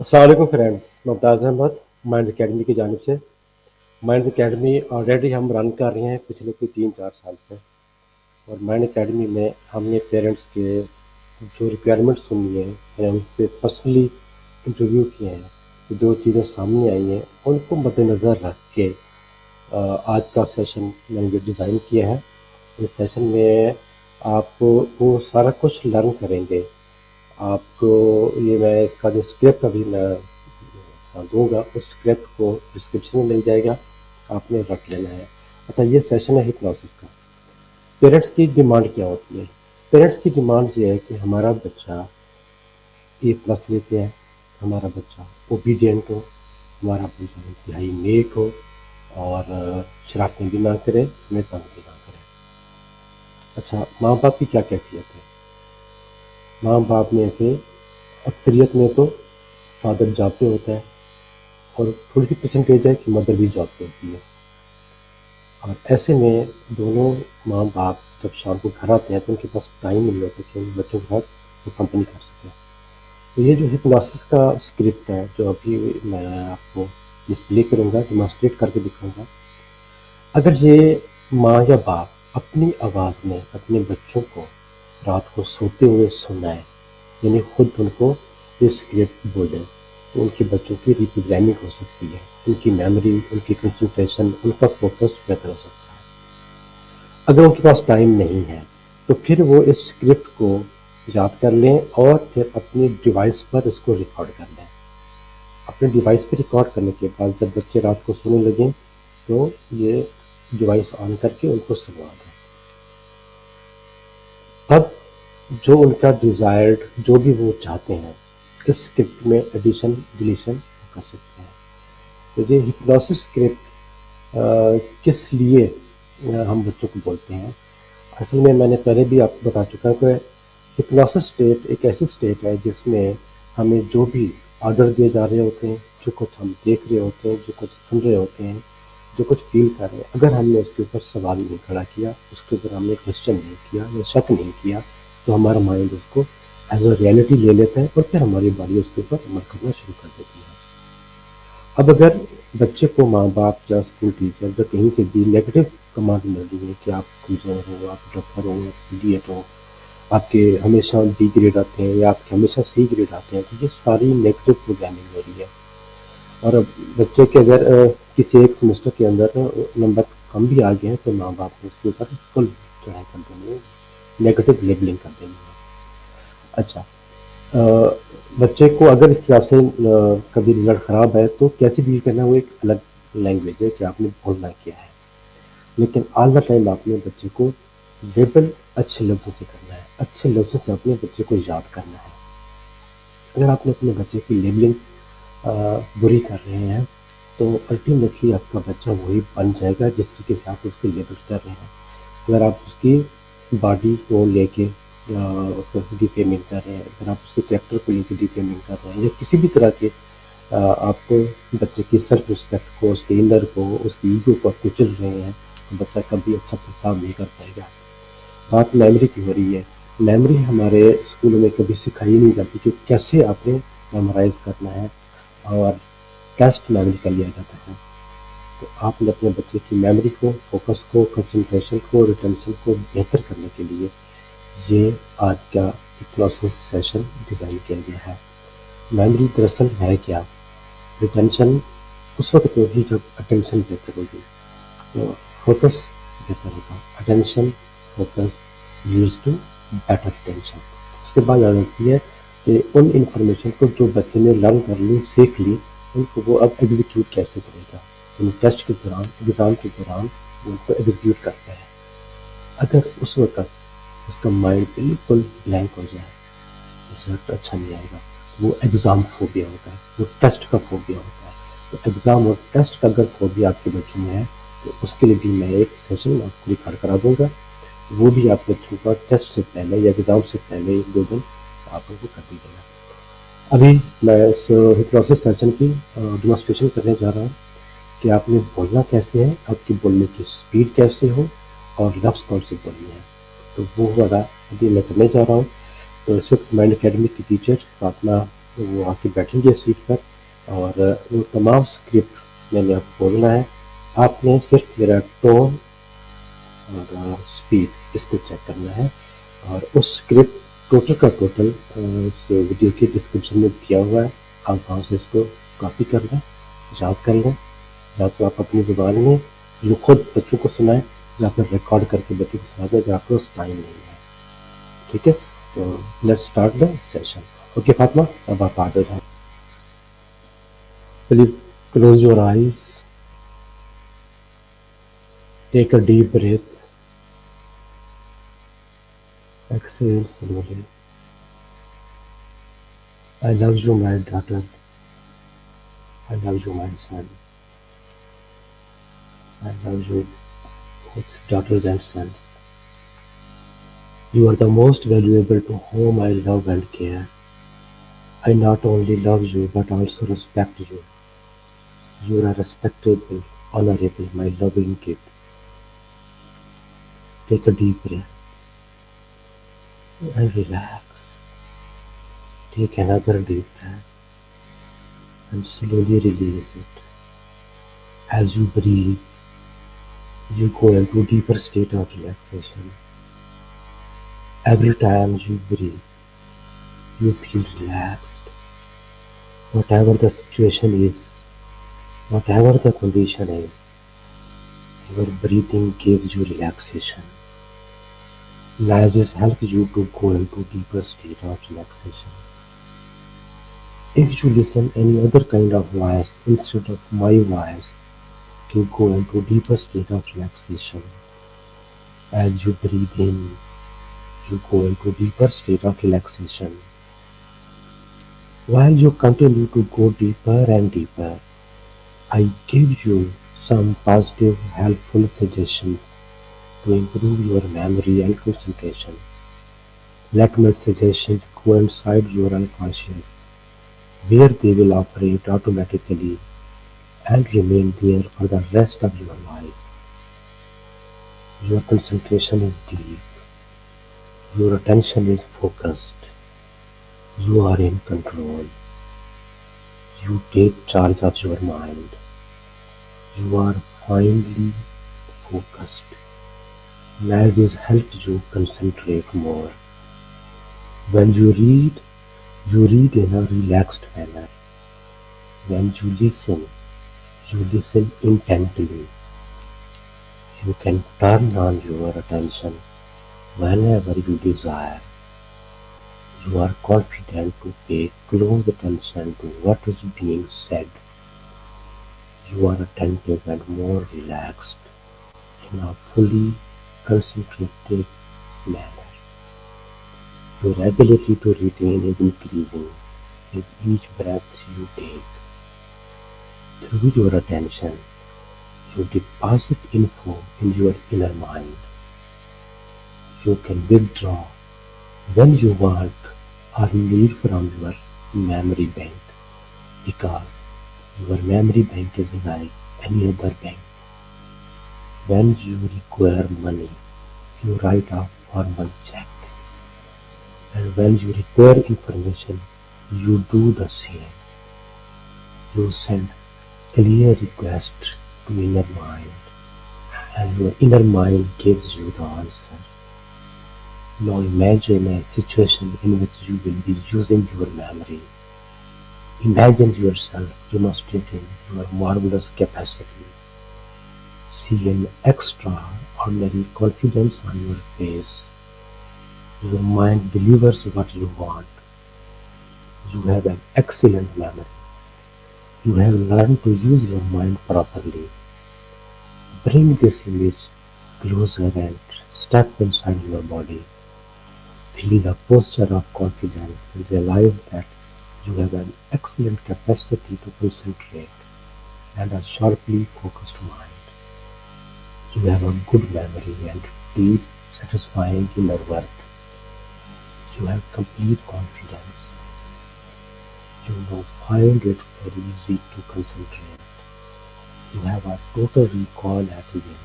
Aslam friends, Mumtaz Ahmad mind academy की जानब से। माइंड अकेडमी ऑलरेडी हम रन कर रहे हैं पिछले कोई तीन चार साल से। और माइंड अकेडमी में हमने पेरेंट्स के जो रिक्वायरमेंट सुनी है, या उनसे पर्सनली इंटरव्यू किए हैं तो जो चीज़ें सामने आई हैं, उनको मद्देनज़र रख के आज का सेशन मैंने जो डिज़ाइन किया है, इस सेशन में आप वो सारा कुछ लर्न करेंगे। आपको ये मैं इसका जो स्क्रिप्ट अभी मैं दूँगा, उस स्क्रिप्ट को डिस्क्रिप्शन में मिल जाएगा। आपने रख लेना है। अच्छा ये सेशन है हिप्नोसिस का। पेरेंट्स की डिमांड क्या होती है? पेरेंट्स की डिमांड ये है कि हमारा बच्चा ए प्लस लेते हैं। हमारा बच्चा ओबीडियंट हो। हमारा बच्चा इंतहाई नेक हो और शरारतें भी ना करे हमें तंग भी ना करे। अच्छा माँ बाप की क्या कैफियत है माँ बाप में से, अक्सरियत में तो फादर जॉब होता है और थोड़ी सी परसेंटेज है कि मदर भी जॉब पे होती है। और ऐसे में दोनों माँ बाप जब शाम को घर आते हैं तो उनके पास टाइम नहीं होता कि बच्चों के साथ वो कंपनी कर सकें। तो ये जो हिप्नोसिस का स्क्रिप्ट है, जो अभी मैं आपको डिस्प्ले करूँगा डिमॉन्स्ट्रेट करके दिखाऊँगा, अगर ये माँ या बाप अपनी आवाज़ में अपने बच्चों को रात को सोते हुए सुनाए। यानी खुद उनको स्क्रिप्ट बोले। तो उनके बच्चों की रिप्रोग्रामिंग हो सकती है। उनकी मेमोरी उनकी कंसंट्रेशन उनका फोकस बेहतर हो सकता है। अगर उनके पास टाइम नहीं है तो फिर वो इस स्क्रिप्ट को याद कर लें और फिर अपनी डिवाइस पर इसको रिकॉर्ड कर लें। अपने डिवाइस पर रिकॉर्ड करने के बाद जब बच्चे रात को सोने लगें तो ये डिवाइस ऑन करके उनको सुनवा दें। तब जो उनका डिज़ायर्ड जो भी वो चाहते हैं, इस स्क्रिप्ट में एडिशन डिलीशन कर सकते हैं। तो ये हिप्नोसिस स्क्रिप्ट किस लिए हम बच्चों को बोलते हैं? असल में मैंने पहले भी आपको बता चुका हूँ कि हिप्नोसिस स्टेट एक ऐसी स्टेट है जिसमें हमें जो भी ऑर्डर दिए जा रहे होते हैं, जो कुछ हम देख रहे होते हैं, जो कुछ सुन रहे होते हैं जो कुछ फील कर रहे हैं। अगर हमने उसके ऊपर सवाल नहीं खड़ा किया, उसके ऊपर हमने क्वेश्चन नहीं किया, या शक नहीं किया तो हमारा माइंड उसको एज अ रियलिटी ले लेता है और फिर हमारी बॉडी उसके ऊपर अमल करना शुरू कर देती है। अब अगर बच्चे को माँ बाप या स्कूल टीचर या कहीं से भी नेगेटिव कमांड मिल रही है कि आप कमज़ोर हो, आप डॉक्टर हो इडियट हो, आपके हमेशा बी ग्रेड आते हैं या आपके हमेशा सी ग्रेड आते हैं तो ये सारी नेगेटिव प्रोग्रामिंग हो रही है। और अब बच्चे के अगर किसी एक सेमेस्टर के अंदर नंबर कम भी आ गए हैं तो माँ बाप उसके ऊपर फुल चढ़ाई कर देंगे नेगेटिव लेबलिंग कर देंगे। अच्छा आ, बच्चे को अगर इस तरह से कभी रिज़ल्ट ख़राब है तो कैसे डील करना वो एक अलग लैंग्वेज है कि आपने बोलना क्या है। लेकिन ऑल द टाइम आपने बच्चे को लेबल अच्छे लफ्ज़ों से करना है अच्छे लफ्ज़ों से अपने बच्चे को याद करना है। अगर आपने अपने बच्चे की लेबलिंग बुरी कर रहे हैं तो अल्टीमेटली आपका बच्चा वही बन जाएगा जिस तरीके से आप उसको लेबल कर रहे हैं। अगर आप उसकी बॉडी को लेके उसको डिफेमिंग कर रहे हैं, अगर आप उसके कैरेक्टर को लेके डिफेमिंग कर रहे हैं, या किसी भी तरह के आपको बच्चे की सेल्फ रिस्पेक्ट को, उसके इनर को, उसकी ईगो को कुचल रहे हैं तो बच्चा कभी अच्छा परफॉर्म नहीं कर पाएगा। बात मेमोरी की हो रही है। मेमोरी हमारे स्कूलों में कभी सिखाई नहीं जाती कि कैसे आपने मेमोराइज करना है और टेस्ट मेमोरी कर लिया जाता है। तो आपने अपने बच्चे की मेमोरी को फोकस को कंसंट्रेशन को रिटेंशन को बेहतर करने के लिए ये आज का इक्लोसिस सेशन डिज़ाइन किया गया है। मेमोरी दरअसल है क्या? रिटेंशन उस वक्त होगी जब अटेंशन बेहतर होगी। तो फोकस बेहतर होगा। Attention focus use to better attention उसके बाद आ जाती है कि उन इंफॉर्मेशन को जो बच्चे ने लर्न कर ली, सीख ली, उनको वो अब एग्जीक्यूट कैसे करेगा? यानी टेस्ट के दौरान एग्ज़ाम के दौरान वो उनको एग्जीक्यूट करता है। अगर उस वक्त उसका माइंड बिल्कुल ब्लैंक हो जाए रिज़ल्ट अच्छा नहीं आएगा। वो एग्ज़ाम फोबिया होता है, वो टेस्ट का फोबिया होता है। तो एग्ज़ाम और टेस्ट का अगर फोबिया आपके बच्चों में है तो उसके लिए भी मैं एक सेशन आपको रिकॉर्ड करा दूँगा। वो भी आप बच्चों का टेस्ट से पहले या एग्ज़ाम से पहले एक दो दिन आप उनको कर दीजिएगा। अभी मैं इस हिप्नोसिस सर्जन की डेमोस्ट्रेशन करने जा रहा हूँ कि आपने बोलना कैसे है, आपकी बोलने की स्पीड कैसे हो और लफ्ज़ कौन से बोलने हैं। तो वो वाला अभी मैं करने जा रहा हूँ। तो इस वक्त माइंड अकेडमी की टीचर फातमा वो आके बैठेंगे सीट पर और वो तमाम स्क्रिप्ट मैंने आपको बोलना है। आपने सिर्फ़ मेरा टोन और स्पीड इसको चेक करना है और उस स्क्रिप्ट टोटल का टोटल वीडियो के डिस्क्रिप्शन में दिया हुआ है। आप वहाँ से इसको कॉपी कर लें, याद कर लें। या तो आप अपनी ज़ुबान में जो खुद बच्चों को सुनाएँ, या फिर रिकॉर्ड करके बच्चों को सुना दें अगर आपके टाइम नहीं है। ठीक है? तो let's start the session okay Fatima अब आप आगे जाए। Please close your eyes take a deep breath Exhale slowly. I love you, my daughter. I love you, my son. I love you, both daughters and sons. You are the most valuable to whom I love and care. I not only love you but also respect you. You are a respectable, honorable, my loving kid. Take a deep breath and relax. Take another deep breath and slowly release it. As you breathe, you go into deeper state of relaxation. Every time you breathe, you feel relaxed. Whatever the situation is, whatever the condition is, your breathing gives you relaxation. Lysis helps you to go into deeper state of relaxation. If you listen any other kind of voice instead of my voice, you go into deeper state of relaxation. As you breathe in, you go into deeper state of relaxation. While you continue to go deeper and deeper, I give you some positive, helpful suggestions to improve your memory and concentration. Let my suggestions go inside your unconscious, where they will operate automatically and remain there for the rest of your life. Your concentration is deep. Your attention is focused. You are in control. You take charge of your mind. You are finely focused. As this helps you concentrate more. When you read, you read in a relaxed manner. When you listen, you listen intently. You can turn on your attention whenever you desire. You are confident to pay close attention to what is being said. You are attentive and more relaxed in a fully concentrated manner. Your ability to retain is increasing with each breath you take. Through your attention, you deposit info in your inner mind. You can withdraw when you want or need from your memory bank because your memory bank is like any other bank. When you require money, you write a formal check. And when you require information, you do the same. You send clear request to inner mind, and your inner mind gives you the answer. Now imagine a situation in which you will be using your memory. Imagine yourself demonstrating your marvelous capacity see an extraordinary confidence on your face. Your mind delivers what you want. You have an excellent memory. You have learned to use your mind properly. Bring this image closer and step inside your body. Feel a posture of confidence and realize that you have an excellent capacity to concentrate and a sharply focused mind. You have a good memory and deep, satisfying inner worth. You have complete confidence. You now find it very easy to concentrate. You have a total recall at will.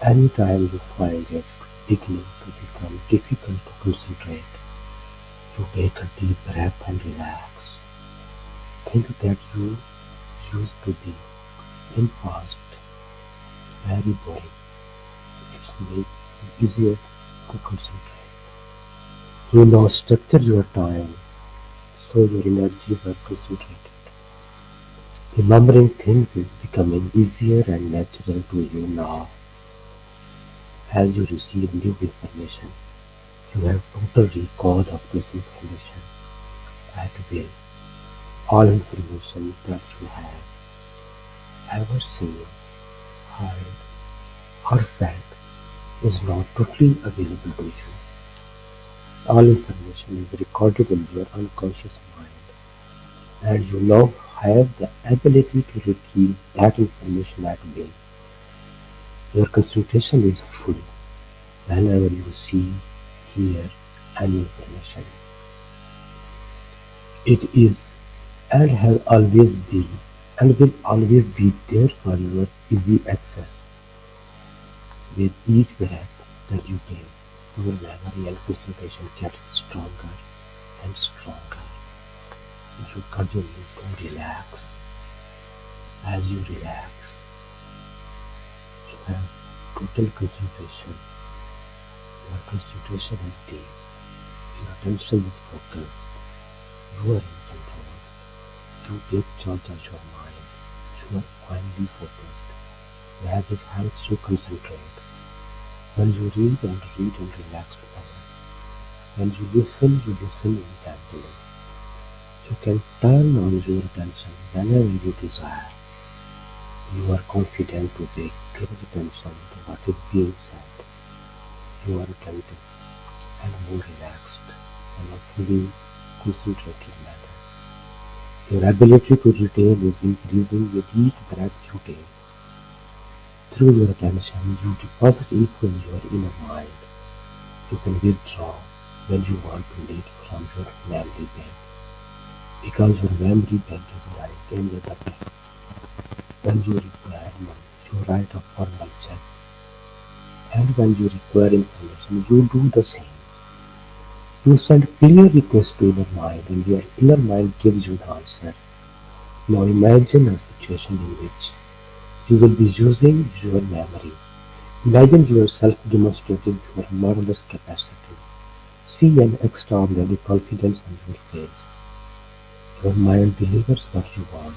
Anytime you find it beginning to become difficult to concentrate, You take a deep breath and relax. Things that you used to be in past very boring. It's make it easier to concentrate. You now structure your time so your energies are concentrated. Remembering things is becoming easier and natural to you now as you receive new information. You have total recall of this information at will. All information that you have ever seen, or felt is now totally available to you. All information is recorded in your unconscious mind, and you now have the ability to retrieve that information at will. Your concentration is full whenever you see, hear any information. It is and has always been and will always be there for your easy access. With each breath that you take, your memory and concentration gets stronger and stronger. You should continue to relax. As you relax, you have total concentration. Your concentration is deep. Your attention is focused. You are in control. You take charge of your mind. Are finally focused. As it helps you concentrate. When you read and read and relax together. When you listen, you listen intently. You can turn on your attention whenever you desire. You are confident to pay close attention to what is being said. You are attentive and more relaxed in a fully concentrated manner. Your ability to retain is increasing with each breath you take. Through your attention, you deposit info in your inner mind. You can withdraw when you want to lead from your memory bank because your memory bank is like any other bank. When you require money, you write a formal check. And when you require information, you do the same. You send clear requests to inner mind and your inner mind gives you the answer. Now imagine a situation in which you will be using your memory. Imagine yourself demonstrating your marvelous capacity. See an extraordinary confidence on your face. Your mind delivers what you want.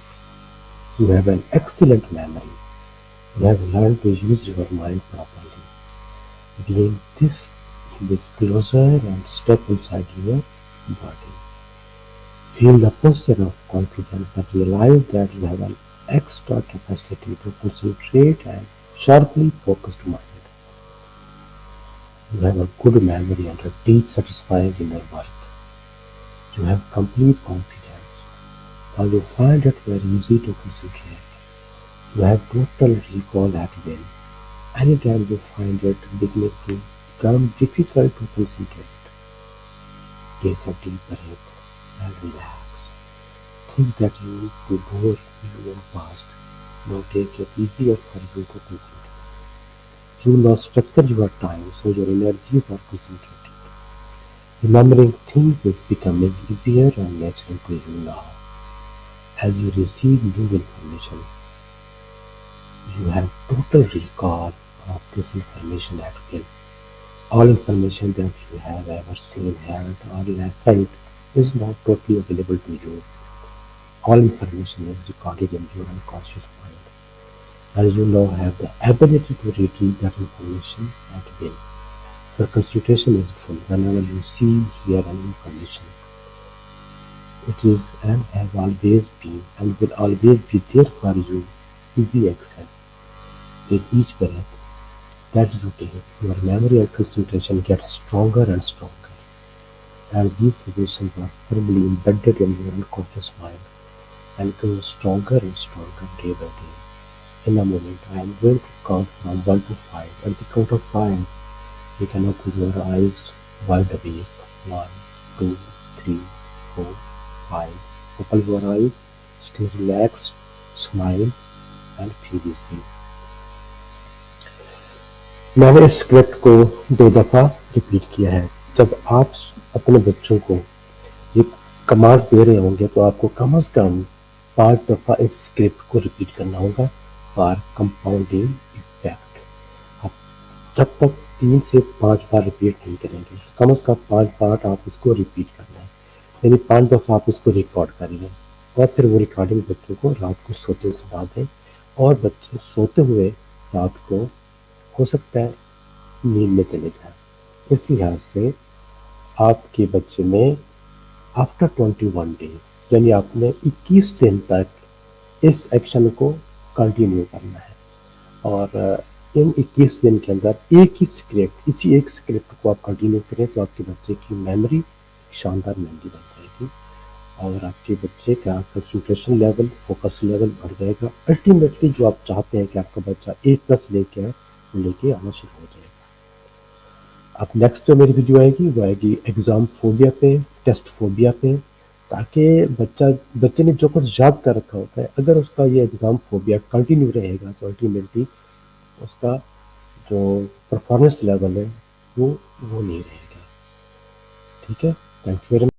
You have an excellent memory. You have learned to use your mind properly. Being this, you closer and step inside your body. Feel the posture of confidence and realize that you have an extra capacity to concentrate and sharply focused mind. You have a good memory and a deep satisfying inner worth. You have complete confidence. Now you find it very easy to concentrate. You have total recall at will. Anytime you find it beginning to become difficult to concentrate, take a deep breath and relax. Things that used to bore you in past now take it easier for you to concentrate. You now structure your time so your energies are concentrated. Remembering things is becoming easier and natural to you now. As you receive new information, you have total recall of this information at will. All information that you have ever seen, heard, or felt is now totally available to you. All information is recorded in your unconscious mind, and you now have the ability to retrieve that information at will. Your concentration is full whenever you see, hear any information. It is and has always been and will always be there for you, easy access. With each breath that you take, your memory and concentration get stronger and stronger, and these suggestions are firmly embedded in your unconscious mind and grow stronger and stronger day by day. In a moment, I am going to count from 1 to 5. At the count of 5, you can open your eyes wide awake. 1, 2, 3, 4, 5. Open your eyes, stay relaxed, smile and feel easy. मैंने इस script को दो दफ़ा repeat किया है। जब आप अपने बच्चों को ये कमांड दे रहे होंगे तो आपको कम अज़ कम पाँच दफ़ा इस स्क्रिप्ट को रिपीट करना होगा फॉर कंपाउंडिंग इफ़ेक्ट आप जब तक तीन से पाँच बार रिपीट नहीं करेंगे, कम अज़ कम पाँच बार आप इसको रिपीट करना है यानी पाँच दफ़ा आप इसको रिकॉर्ड कर लें और फिर वो रिकॉर्डिंग बच्चों को रात को सोते सुना दें और बच्चे सोते हुए रात को हो सकता है नींद में चले जाए। इस लिहाज से आपके बच्चे में आफ्टर ट्वेंटी वन डेज़ यानी आपने 21 दिन तक इस एक्शन को कंटिन्यू करना है। और इन 21 दिन के अंदर एक ही स्क्रिप्ट इसी एक स्क्रिप्ट को आप कंटिन्यू करें तो आपके बच्चे की मेमोरी शानदार मेमोरी बन जाएगी और आपके बच्चे का कंसंट्रेशन लेवल फोकस लेवल बढ़ जाएगा। अल्टीमेटली जो आप चाहते हैं कि आपका बच्चा ए प्लस लेके आए लेके आना शुरू हो जाएगा। अब नेक्स्ट जो मेरी वीडियो आएगी, वो आएगी एग्ज़ाम फोबिया पे टेस्ट फोबिया पे, ताकि बच्चा, बच्चे ने जो कुछ याद कर रखा होता है, अगर उसका ये एग्ज़ाम फोबिया कंटिन्यू रहेगा तो अल्टीमेटली उसका जो परफॉर्मेंस लेवल है, वो वो नहीं रहेगा। ठीक है? Thank you very